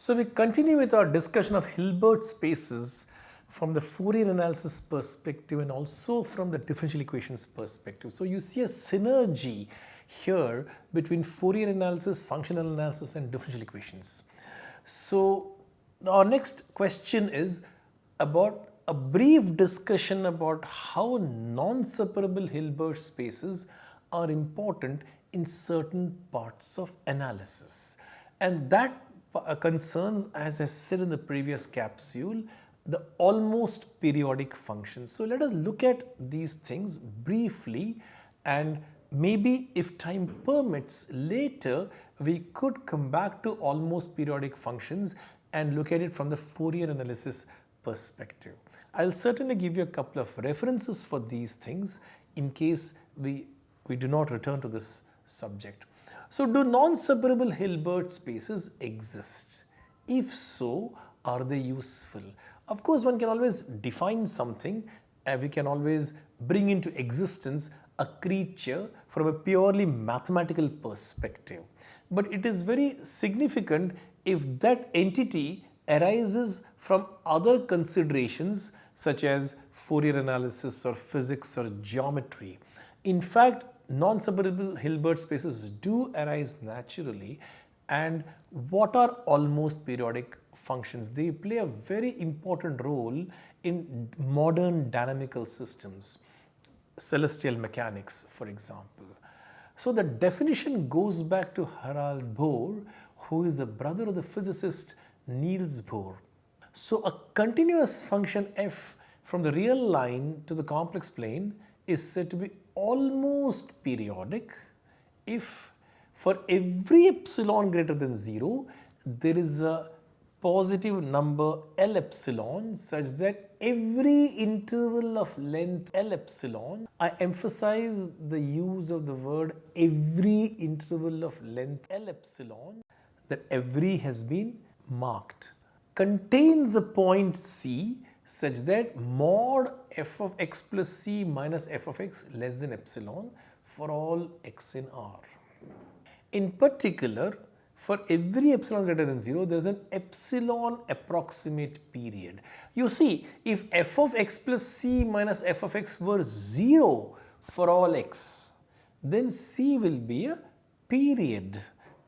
So we continue with our discussion of Hilbert spaces from the Fourier analysis perspective and also from the differential equations perspective. So you see a synergy here between Fourier analysis, functional analysis and differential equations. So our next question is about a brief discussion about how non-separable Hilbert spaces are important in certain parts of analysis and that Uh, concerns as I said in the previous capsule the almost periodic functions. So let us look at these things briefly and maybe if time permits later we could come back to almost periodic functions and look at it from the Fourier analysis perspective. I'll certainly give you a couple of references for these things in case we, we do not return to this subject. So do non-separable Hilbert spaces exist? If so, are they useful? Of course, one can always define something and we can always bring into existence a creature from a purely mathematical perspective. But it is very significant if that entity arises from other considerations such as Fourier analysis or physics or geometry. In fact, non-separable Hilbert spaces do arise naturally and what are almost periodic functions? They play a very important role in modern dynamical systems, celestial mechanics for example. So the definition goes back to Harald Bohr who is the brother of the physicist Niels Bohr. So a continuous function f from the real line to the complex plane is said to be almost periodic if for every epsilon greater than 0 there is a positive number L epsilon such that every interval of length L epsilon, I emphasize the use of the word every interval of length L epsilon that every has been marked. Contains a point C such that mod f of x plus c minus f of x less than epsilon for all x in R. In particular, for every epsilon greater than 0, there is an epsilon approximate period. You see, if f of x plus c minus f of x were 0 for all x, then c will be a period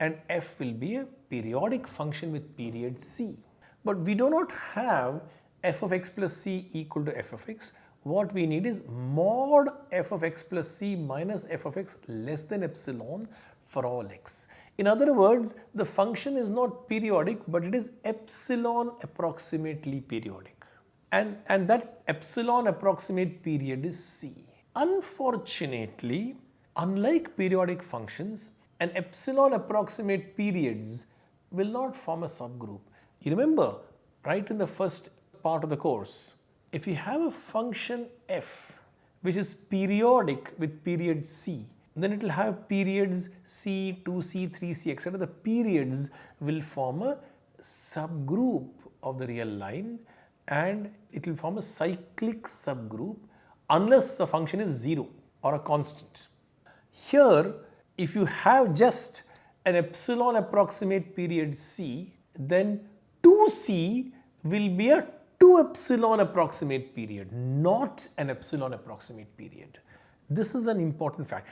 and f will be a periodic function with period c. But we do not have f of x plus c equal to f of x, what we need is mod f of x plus c minus f of x less than epsilon for all x. In other words, the function is not periodic, but it is epsilon approximately periodic. And, and that epsilon approximate period is c. Unfortunately, unlike periodic functions, an epsilon approximate periods will not form a subgroup. You remember, right in the first part of the course. If you have a function f which is periodic with period c, then it will have periods c, 2c, 3c etc. The periods will form a subgroup of the real line and it will form a cyclic subgroup unless the function is 0 or a constant. Here if you have just an epsilon approximate period c then 2c will be a 2 epsilon approximate period, not an epsilon approximate period. This is an important fact.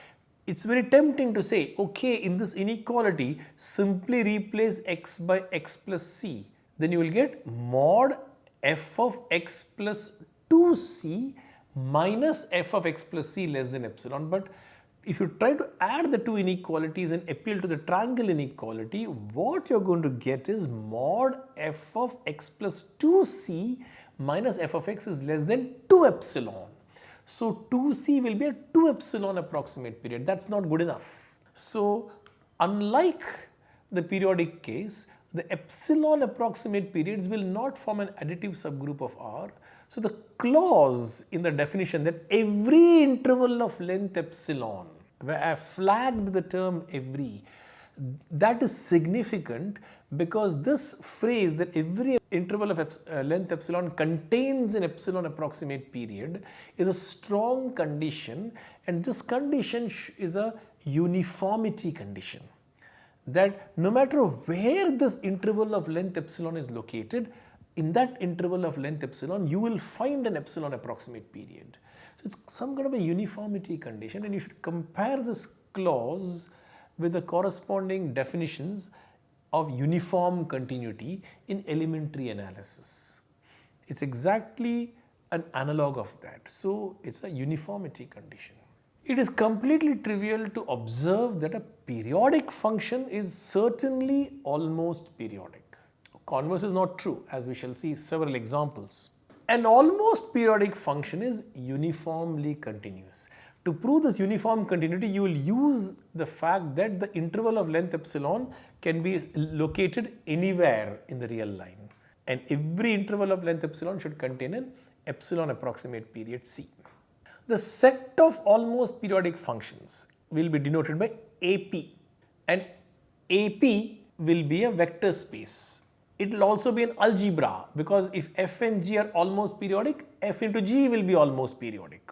It's very tempting to say, okay, in this inequality, simply replace x by x plus c. Then you will get mod f of x plus 2c minus f of x plus c less than epsilon. But if you try to add the two inequalities and appeal to the triangle inequality, what you're going to get is mod f of x plus 2c minus f of x is less than 2 epsilon. So 2c will be a 2 epsilon approximate period. That's not good enough. So unlike the periodic case, the epsilon approximate periods will not form an additive subgroup of R. So the clause in the definition that every interval of length epsilon where I flagged the term every. That is significant because this phrase that every interval of uh, length epsilon contains an epsilon approximate period is a strong condition and this condition is a uniformity condition. that no matter where this interval of length epsilon is located, in that interval of length epsilon, you will find an epsilon approximate period. So it's some kind of a uniformity condition and you should compare this clause with the corresponding definitions of uniform continuity in elementary analysis. It's exactly an analog of that. So it's a uniformity condition. It is completely trivial to observe that a periodic function is certainly almost periodic. Converse is not true as we shall see several examples. An almost periodic function is uniformly continuous. To prove this uniform continuity, you will use the fact that the interval of length epsilon can be located anywhere in the real line. And every interval of length epsilon should contain an epsilon approximate period c. The set of almost periodic functions will be denoted by AP and AP will be a vector space. It will also be an algebra because if f and g are almost periodic, f into g will be almost periodic.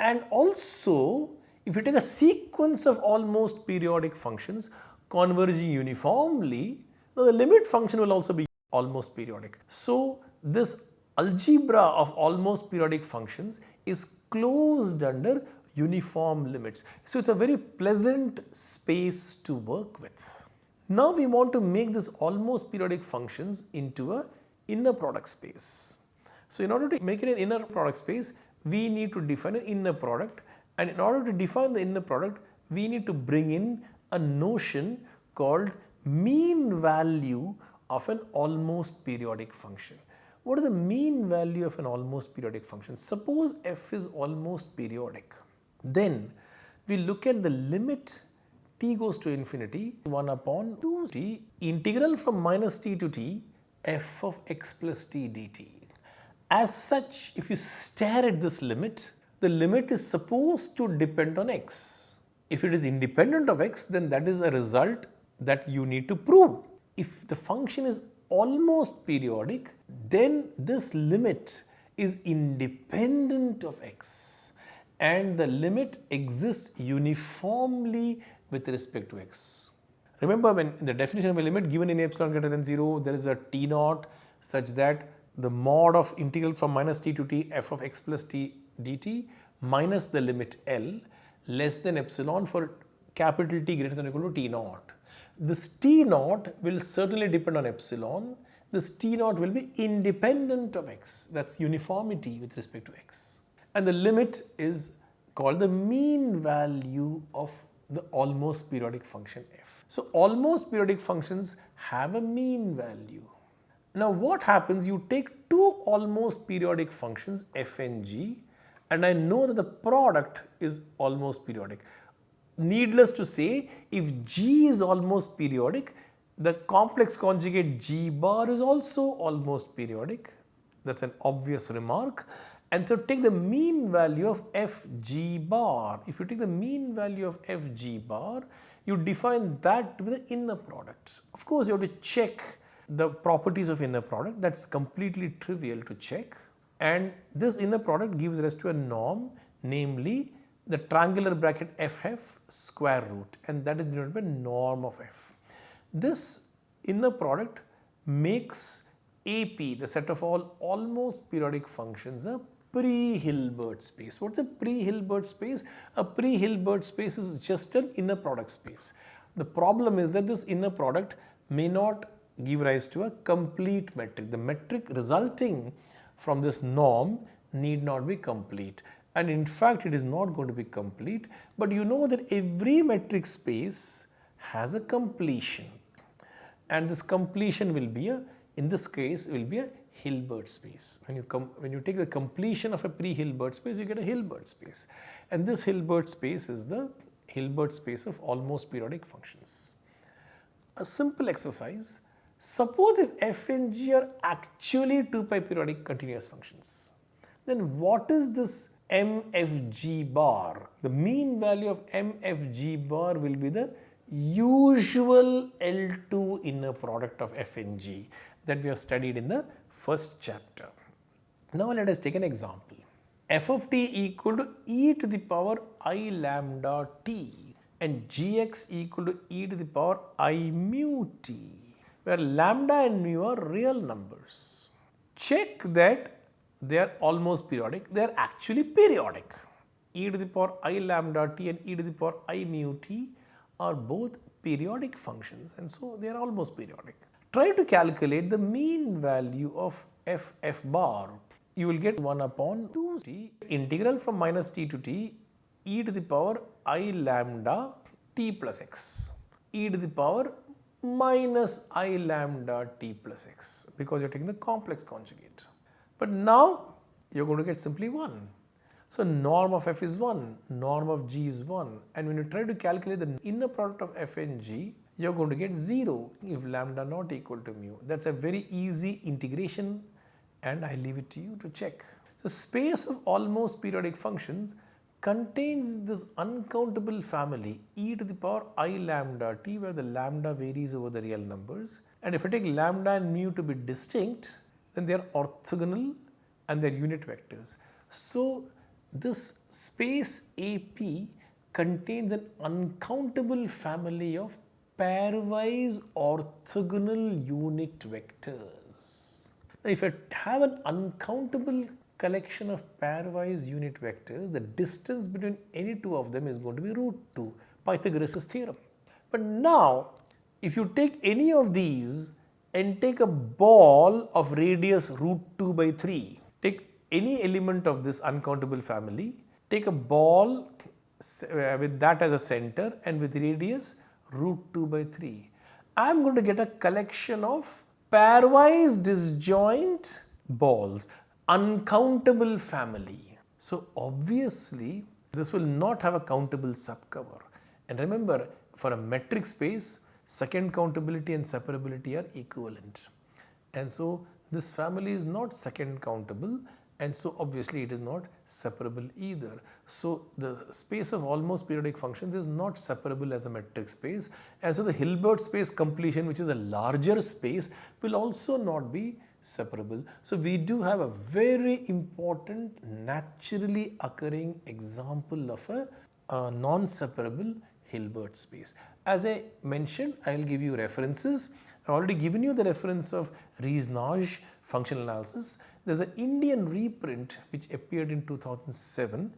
And also if you take a sequence of almost periodic functions converging uniformly, the limit function will also be almost periodic. So this algebra of almost periodic functions is closed under uniform limits. So it's a very pleasant space to work with. Now we want to make this almost periodic functions into a inner product space. So in order to make it an inner product space, we need to define an inner product and in order to define the inner product, we need to bring in a notion called mean value of an almost periodic function. What is the mean value of an almost periodic function? Suppose f is almost periodic. Then we look at the limit t goes to infinity 1 upon 2t integral from minus t to t f of x plus t dt. As such, if you stare at this limit, the limit is supposed to depend on x. If it is independent of x, then that is a result that you need to prove. If the function is almost periodic, then this limit is independent of x and the limit exists uniformly with respect to x. Remember when the definition of a limit given in epsilon greater than 0 there is a t naught such that the mod of integral from minus t to t f of x plus t dt minus the limit L less than epsilon for capital T greater than or equal to t naught. This T naught will certainly depend on epsilon. This T naught will be independent of x. That's uniformity with respect to x. And the limit is called the mean value of the almost periodic function f. So almost periodic functions have a mean value. Now what happens you take two almost periodic functions f and g and I know that the product is almost periodic. Needless to say, if G is almost periodic, the complex conjugate G bar is also almost periodic. That is an obvious remark. And so take the mean value of Fg bar. If you take the mean value of Fg bar, you define that with the inner product. Of course, you have to check the properties of inner product. That is completely trivial to check. And this inner product gives rise to a norm, namely the triangular bracket ff square root and that is denoted by norm of f. This inner product makes AP the set of all almost periodic functions a pre-Hilbert space. What is a pre-Hilbert space? A pre-Hilbert space is just an inner product space. The problem is that this inner product may not give rise to a complete metric. The metric resulting from this norm need not be complete and in fact it is not going to be complete but you know that every metric space has a completion and this completion will be a in this case will be a Hilbert space. When you come when you take the completion of a pre-Hilbert space you get a Hilbert space and this Hilbert space is the Hilbert space of almost periodic functions. A simple exercise suppose if f and g are actually 2 pi periodic continuous functions then what is this MFG bar. The mean value of MFG bar will be the usual L2 inner product of F and G that we have studied in the first chapter. Now let us take an example. f of t equal to e to the power i lambda t. and gx equal to e to the power i mu t where lambda and mu are real numbers. Check that they are almost periodic, they are actually periodic. e to the power i lambda t and e to the power i mu t are both periodic functions and so they are almost periodic. Try to calculate the mean value of f f bar. You will get 1 upon 2t integral from minus t to t e to the power i lambda t plus x e to the power minus i lambda t plus x because you are taking the complex conjugate. But now you are going to get simply 1. So norm of f is 1, norm of g is 1 and when you try to calculate the inner product of f and g you are going to get 0 if lambda not equal to mu. That is a very easy integration and I leave it to you to check. So space of almost periodic functions contains this uncountable family e to the power i lambda t where the lambda varies over the real numbers and if I take lambda and mu to be distinct then they are orthogonal and they are unit vectors. So this space AP contains an uncountable family of pairwise orthogonal unit vectors. Now, if I have an uncountable collection of pairwise unit vectors, the distance between any two of them is going to be root 2, Pythagoras' theorem. But now, if you take any of these and take a ball of radius root 2 by 3, take any element of this uncountable family, take a ball uh, with that as a center and with radius root 2 by 3. I am going to get a collection of pairwise disjoint balls, uncountable family. So obviously this will not have a countable subcover. And remember for a metric space, second countability and separability are equivalent. And so this family is not second countable and so obviously it is not separable either. So the space of almost periodic functions is not separable as a metric space and so the Hilbert space completion which is a larger space will also not be separable. So we do have a very important naturally occurring example of a, a non-separable Hilbert space. As I mentioned, I will give you references. I have already given you the reference of Riesz-Nagy functional analysis. There is an Indian reprint which appeared in 2007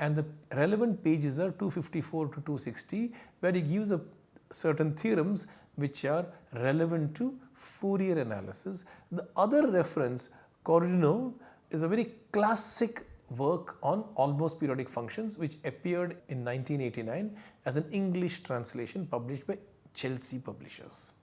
and the relevant pages are 254 to 260 where he gives a certain theorems which are relevant to Fourier analysis. The other reference, Corduneanu, is a very classic work on almost periodic functions which appeared in 1989 as an English translation published by Chelsea Publishers.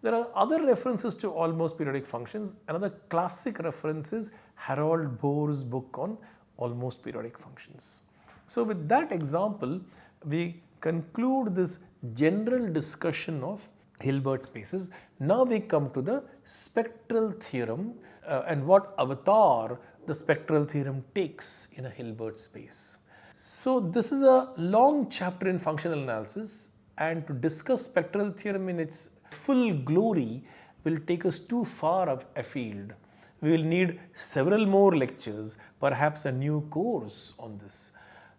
There are other references to almost periodic functions. Another classic reference is Harald Bohr's book on almost periodic functions. So with that example, we conclude this general discussion of Hilbert spaces. Now we come to the spectral theorem uh, and what avatar the spectral theorem takes in a Hilbert space. So this is a long chapter in functional analysis and to discuss spectral theorem in its full glory will take us too far of afield. We will need several more lectures, perhaps a new course on this.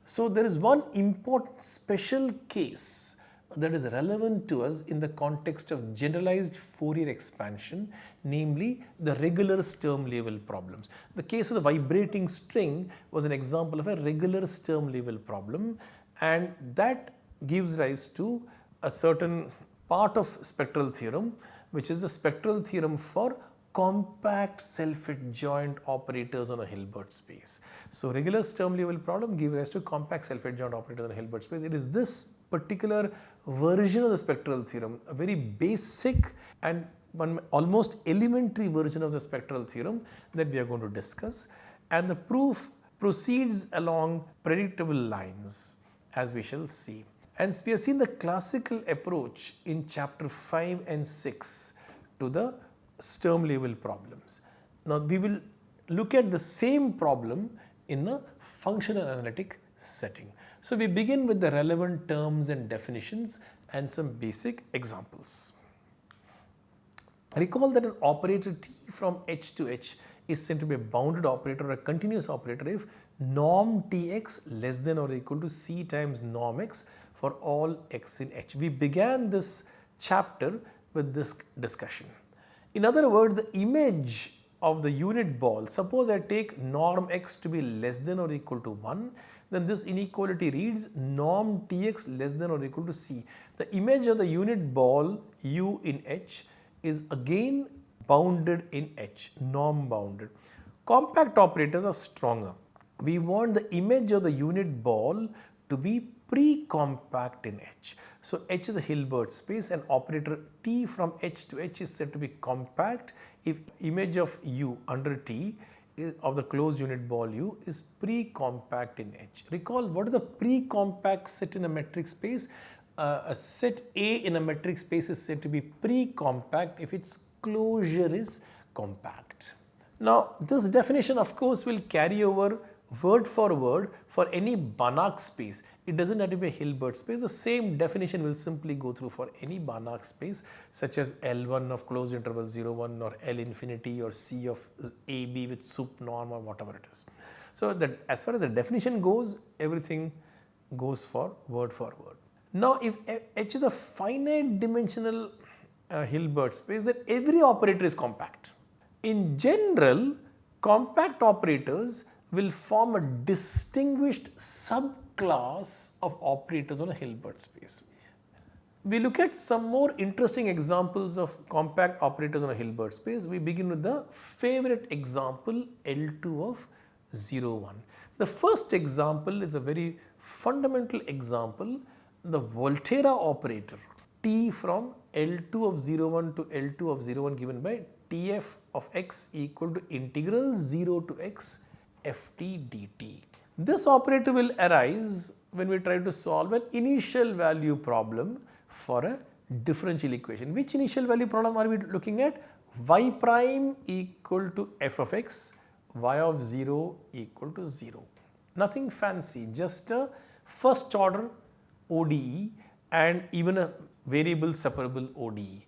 So there is one important special case that is relevant to us in the context of generalized Fourier expansion, namely the regular Sturm Liouville problems. The case of the vibrating string was an example of a regular Sturm Liouville problem and that gives rise to a certain part of spectral theorem which is the spectral theorem for compact self-adjoint operators on a Hilbert space. So regular Sturm Liouville problem gives rise to compact self-adjoint operators on a Hilbert space. It is this particular version of the spectral theorem, a very basic and one almost elementary version of the spectral theorem that we are going to discuss and the proof proceeds along predictable lines as we shall see. And we have seen the classical approach in chapter 5 and 6 to the Sturm Liouville problems. Now we will look at the same problem in a functional analytic setting. So we begin with the relevant terms and definitions and some basic examples. Recall that an operator T from H to H is said to be a bounded operator or a continuous operator if norm Tx less than or equal to C times norm x for all x in H. We began this chapter with this discussion. In other words, the image of the unit ball, suppose I take norm x to be less than or equal to 1, then this inequality reads norm tx less than or equal to c. The image of the unit ball u in H is again bounded in H, norm bounded. Compact operators are stronger. We want the image of the unit ball to be pre-compact in H. So H is a Hilbert space and operator T from H to H is said to be compact if image of U under T of the closed unit ball U is pre-compact in H. Recall what is the pre-compact set in a metric space? Uh, a set A in a metric space is said to be pre-compact if its closure is compact. Now this definition of course will carry over word for word for any Banach space. It does not have to be a Hilbert space. The same definition will simply go through for any Banach space such as L1 of closed interval 0 1 or L infinity or C of AB with sup norm or whatever it is. So that as far as the definition goes everything goes for word for word. Now if H is a finite dimensional uh, Hilbert space then every operator is compact. In general compact operators will form a distinguished subclass of operators on a Hilbert space. We look at some more interesting examples of compact operators on a Hilbert space. We begin with the favorite example L2 of 0, 1. The first example is a very fundamental example, the Volterra operator T from L2 of 0, 1 to L2 of 0, 1 given by Tf of x equal to integral 0 to x ft dt. This operator will arise when we try to solve an initial value problem for a differential equation. Which initial value problem are we looking at? y prime equal to f of x, y of 0 equal to 0. Nothing fancy, just a first order ODE and even a variable separable ODE.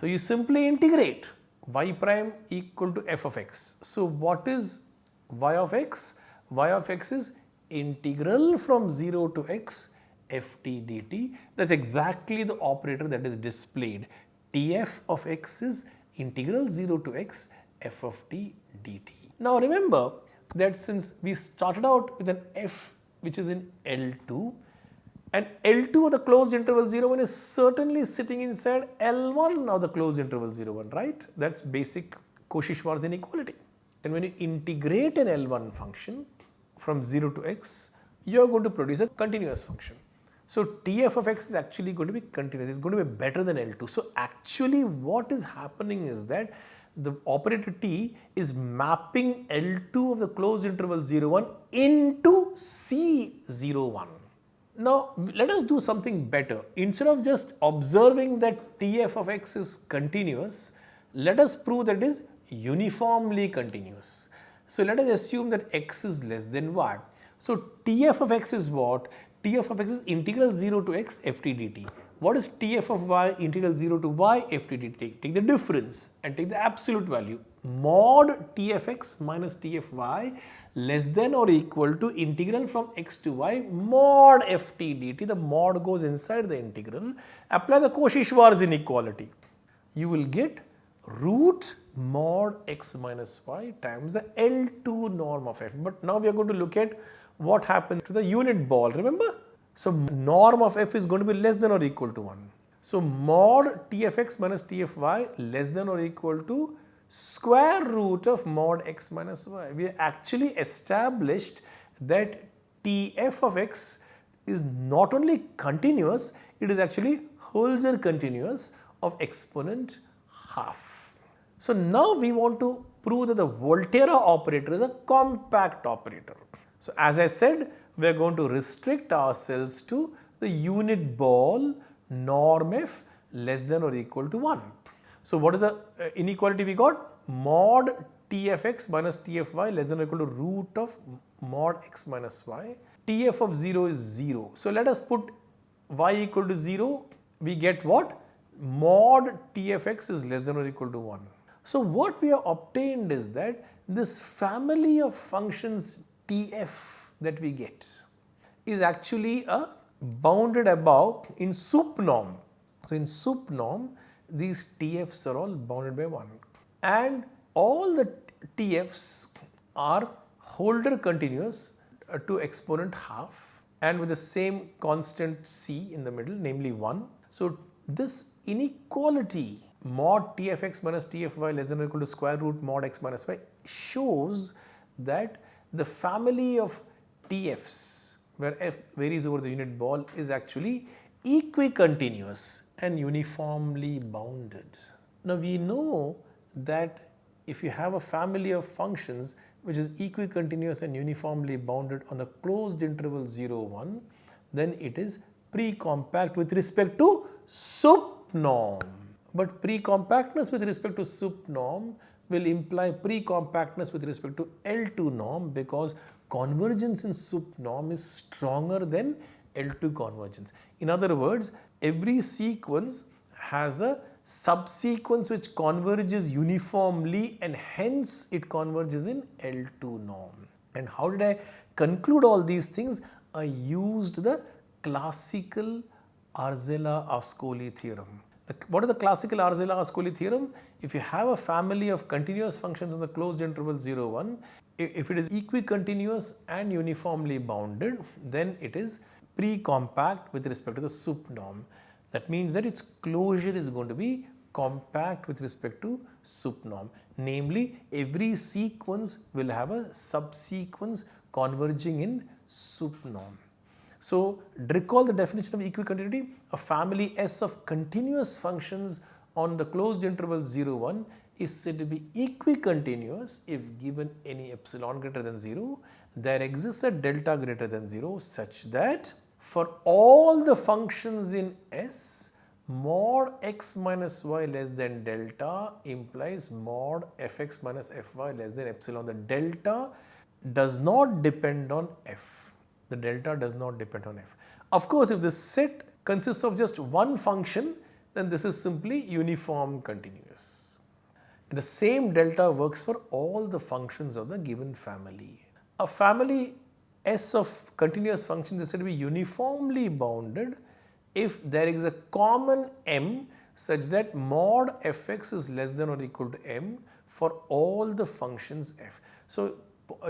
So, you simply integrate y prime equal to f of x. So, what is y of x, y of x is integral from 0 to x ft dt. That is exactly the operator that is displayed. Tf of x is integral 0 to x f of t dt. Now remember that since we started out with an f which is in L2 and L2 of the closed interval 0 1 is certainly sitting inside L1 of the closed interval 0 1 right that is basic Cauchy-Schwarz inequality. And when you integrate an L1 function from 0 to x, you are going to produce a continuous function. So TF of x is actually going to be continuous, it's going to be better than L2. So actually what is happening is that the operator T is mapping L2 of the closed interval 0, 1 into C0, 1. Now let us do something better. Instead of just observing that TF of x is continuous, let us prove that it is uniformly continuous. So let us assume that x is less than y. So Tf of x is what? Tf of x is integral 0 to x ft dt. What is Tf of y integral 0 to y ft dt? Take, take the difference and take the absolute value. Mod Tfx minus Tfy less than or equal to integral from x to y mod ft dt. The mod goes inside the integral. Apply the Cauchy-Schwarz inequality. You will get root mod x minus y times the L2 norm of f. But now we are going to look at what happens to the unit ball, remember? So norm of f is going to be less than or equal to 1. So mod tfx minus tfy less than or equal to square root of mod x minus y. We actually established that tf of x is not only continuous, it is actually Holder continuous of exponent half. So now we want to prove that the Volterra operator is a compact operator. So as I said, we are going to restrict ourselves to the unit ball norm f less than or equal to 1. So what is the uh, inequality we got? Mod tfx minus tfy less than or equal to root of mod x minus y. tf of 0 is 0. So let us put y equal to 0. We get what? Mod tfx is less than or equal to 1. So what we have obtained is that this family of functions TF that we get is actually a bounded above in sup norm. So, in sup norm these TFs are all bounded by 1 and all the TFs are Holder continuous uh, to exponent half and with the same constant C in the middle namely 1. So, this inequality mod Tfx minus Tfy less than or equal to square root mod x minus y shows that the family of TFs where f varies over the unit ball is actually equicontinuous and uniformly bounded. Now we know that if you have a family of functions which is equicontinuous and uniformly bounded on the closed interval 0 1 then it is pre-compact with respect to sup norm. But pre-compactness with respect to sup norm will imply pre-compactness with respect to L2 norm because convergence in sup norm is stronger than L2 convergence. In other words, every sequence has a subsequence which converges uniformly and hence it converges in L2 norm. And how did I conclude all these things? I used the classical Arzela-Ascoli theorem. What is the classical Arzela-Ascoli theorem? If you have a family of continuous functions in the closed interval 0, 1, if it is equicontinuous and uniformly bounded, then it is pre-compact with respect to the sup norm. That means that its closure is going to be compact with respect to sup norm. Namely, every sequence will have a subsequence converging in sup norm. So, recall the definition of equicontinuity, a family S of continuous functions on the closed interval 0 1 is said to be equicontinuous if given any epsilon greater than 0, there exists a delta greater than 0 such that for all the functions in S, mod x minus y less than delta implies mod fx minus fy less than epsilon. The delta does not depend on f. The delta does not depend on f. Of course, if the set consists of just one function, then this is simply uniform continuous. The same delta works for all the functions of the given family. A family S of continuous functions is said to be uniformly bounded if there is a common m such that mod fx is less than or equal to m for all the functions f. So,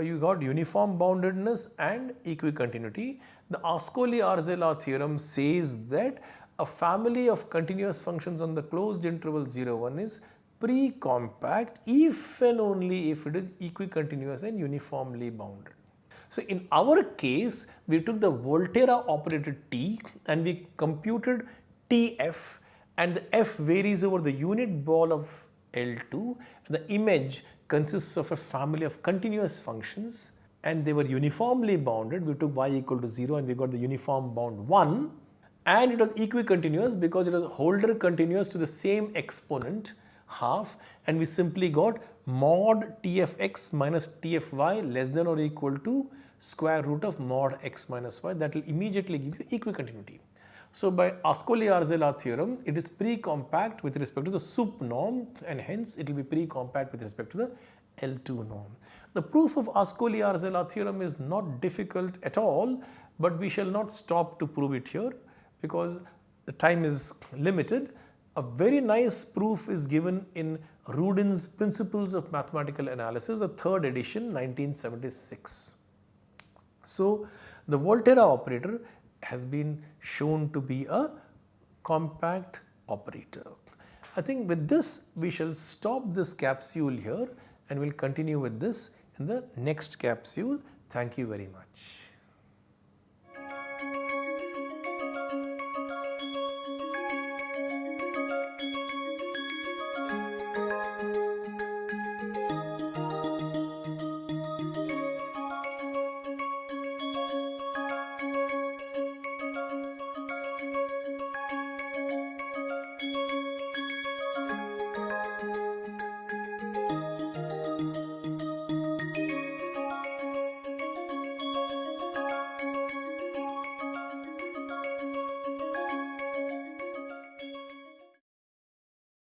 you got uniform boundedness and equicontinuity. The Ascoli-Arzela theorem says that a family of continuous functions on the closed interval 0 1 is pre-compact if and only if it is equicontinuous and uniformly bounded. So, in our case we took the Volterra operator T and we computed Tf and the f varies over the unit ball of L2 the image consists of a family of continuous functions and they were uniformly bounded. We took y equal to 0 and we got the uniform bound 1 and it was equicontinuous because it was Holder continuous to the same exponent half. And we simply got mod tfx minus tfy less than or equal to square root of mod x minus y. That will immediately give you equicontinuity. So, by Ascoli-Arzela theorem it is pre-compact with respect to the sup norm and hence it will be pre-compact with respect to the L2 norm. The proof of Ascoli-Arzela theorem is not difficult at all but we shall not stop to prove it here because the time is limited a very nice proof is given in Rudin's Principles of Mathematical Analysis, the third edition 1976. So, the Volterra operator has been shown to be a compact operator. I think with this we shall stop this capsule here and we will continue with this in the next capsule. Thank you very much.